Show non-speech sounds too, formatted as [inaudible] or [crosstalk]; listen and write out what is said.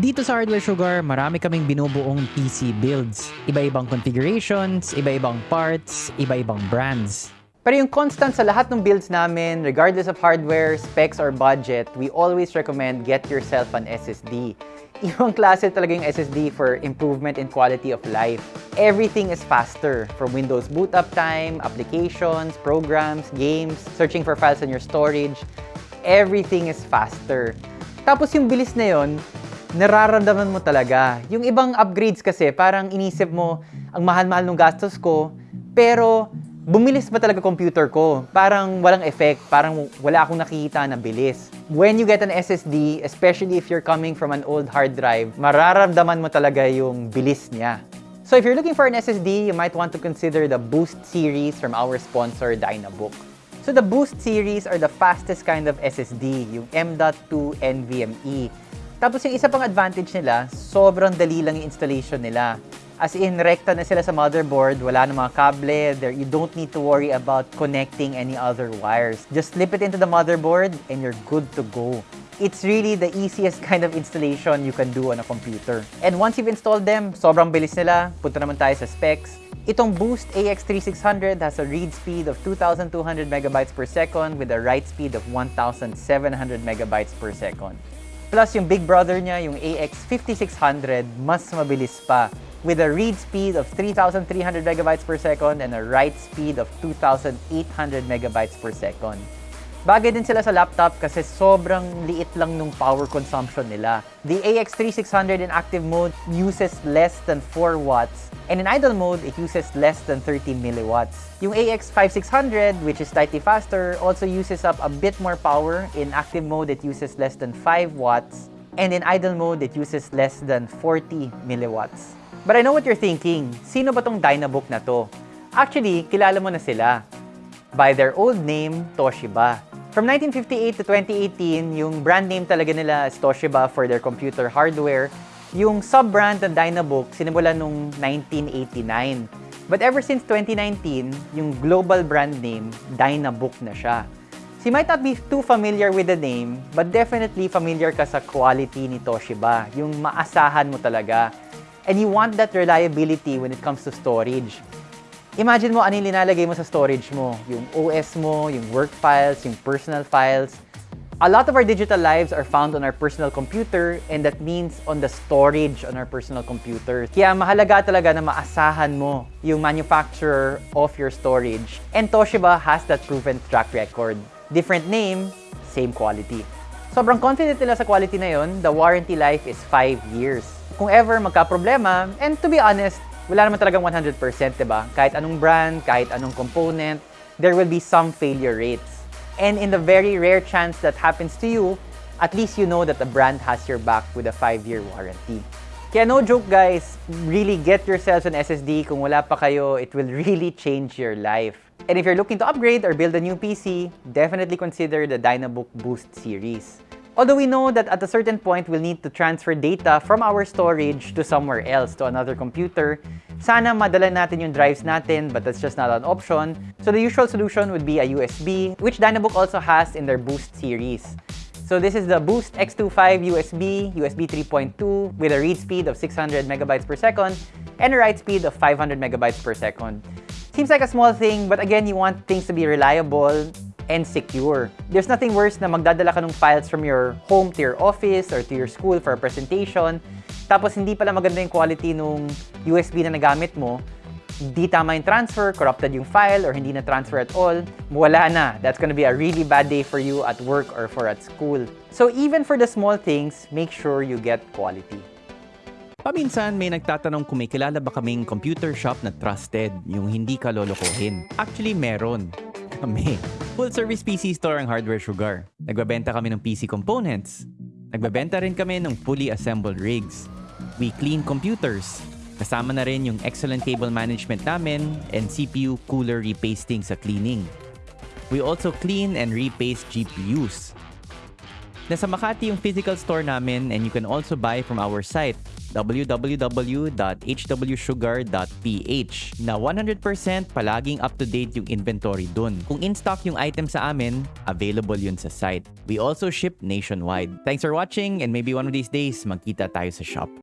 Dito sa Hardware Sugar, marami kaming binubuong PC builds. Iba-ibang configurations, iba-ibang parts, iba-ibang brands. Pero yung constant sa lahat ng builds namin, regardless of hardware, specs, or budget, we always recommend get yourself an SSD. [laughs] Ibang klase talaga yung SSD for improvement in quality of life. Everything is faster, from Windows boot up time, applications, programs, games, searching for files in your storage. Everything is faster. Tapos yung bilis na yon, nararamdaman mo talaga. Yung ibang upgrades kasi, parang inisip mo, ang mahal-mahal ng gastos ko, pero bumilis ba talaga computer ko? Parang walang effect, parang wala akong nakikita na bilis. When you get an SSD, especially if you're coming from an old hard drive, mararamdaman mo talaga yung bilis niya. So if you're looking for an SSD, you might want to consider the Boost series from our sponsor, Dynabook. So the Boost series are the fastest kind of SSD, yung M.2 NVMe. Tapos yung isa pang advantage nila, sobrang dali lang yung installation nila. As in, rekta na sila sa motherboard, wala na mga kable, there, you don't need to worry about connecting any other wires. Just slip it into the motherboard and you're good to go. It's really the easiest [laughs] kind of installation you can do on a computer. And once you've installed them, sobrang bilis nila. Punta naman tayo sa specs. Itong Boost AX3600 has a read speed of 2,200 megabytes per second with a write speed of 1,700 megabytes per second. Plus, yung big brother niya, yung AX5600, mas mabilis pa with a read speed of 3,300 megabytes per second and a write speed of 2,800 megabytes per second. Bagay din sila sa laptop kasi sobrang liit lang nung power consumption nila. The AX3600 in active mode uses less than 4 watts and in idle mode, it uses less than 30 milliwatts. Yung AX5600, which is slightly faster, also uses up a bit more power. In active mode, it uses less than 5 watts and in idle mode, it uses less than 40 milliwatts. But I know what you're thinking, sino ba tong Dynabook na to? Actually, kilala mo na sila. By their old name, Toshiba. From 1958 to 2018, yung brand name talaga nila is Toshiba for their computer hardware. Yung sub-brand ng Dynabook, sinimulan nung 1989. But ever since 2019, yung global brand name, Dynabook na siya. So you might not be too familiar with the name, but definitely familiar ka sa quality ni Toshiba. Yung maasahan mo talaga. And you want that reliability when it comes to storage. Imagine mo ano yung linalagay mo sa storage mo. Yung OS mo, yung work files, yung personal files. A lot of our digital lives are found on our personal computer and that means on the storage on our personal computer. Kaya mahalaga talaga na maasahan mo yung manufacturer of your storage. And Toshiba has that proven track record. Different name, same quality. Sobrang confident nila sa quality na yon. The warranty life is 5 years. Kung ever magka-problema, and to be honest, wala naman talagang 100%, diba? Kahit anong brand, kahit anong component, there will be some failure rates. And in the very rare chance that happens to you, at least you know that the brand has your back with a 5-year warranty. Kaya no joke guys, really get yourselves an SSD. Kung wala pa kayo, it will [laughs] really change your life. And if you're looking to upgrade or build a new PC, definitely consider the Dynabook Boost series. Although we know that at a certain point, we'll need to transfer data from our storage to somewhere else, to another computer. Sana madala natin yung drives natin, but that's just not an option. So the usual solution would be a USB, which Dynabook also has in their Boost series. So this is the Boost X25 USB, USB 3.2 with a read speed of 600 megabytes per second and a write speed of 500 megabytes per second. Seems like a small thing, but again, you want things to be reliable and secure. There's nothing worse na magdadala ka ng files from your home to your office or to your school for a presentation, tapos hindi pala maganda yung quality nung USB na nagamit mo, hindi tama yung transfer, corrupted yung file, or hindi na transfer at all, wala na. That's gonna be a really bad day for you at work or for at school. So even for the small things, make sure you get quality. Paminsan may nagtatanong kung may kilala ba kaming computer shop na trusted, yung hindi ka lolokohin. Actually, meron. [laughs] Kami. Full service PC store ang Hardware Sugar. Nagbabenta kami ng PC components. Nagbabenta rin kami ng fully assembled rigs. We clean computers. Kasama na rin yung excellent cable management namin and CPU cooler repasting sa cleaning. We also clean and repaste GPUs. Nasa Makati yung physical store namin and you can also buy from our site www.hwsugar.ph na 100% palaging up-to-date yung inventory dun. Kung in-stock yung item sa amin, available yun sa site. We also ship nationwide. Thanks for watching and maybe one of these days magkita tayo sa shop.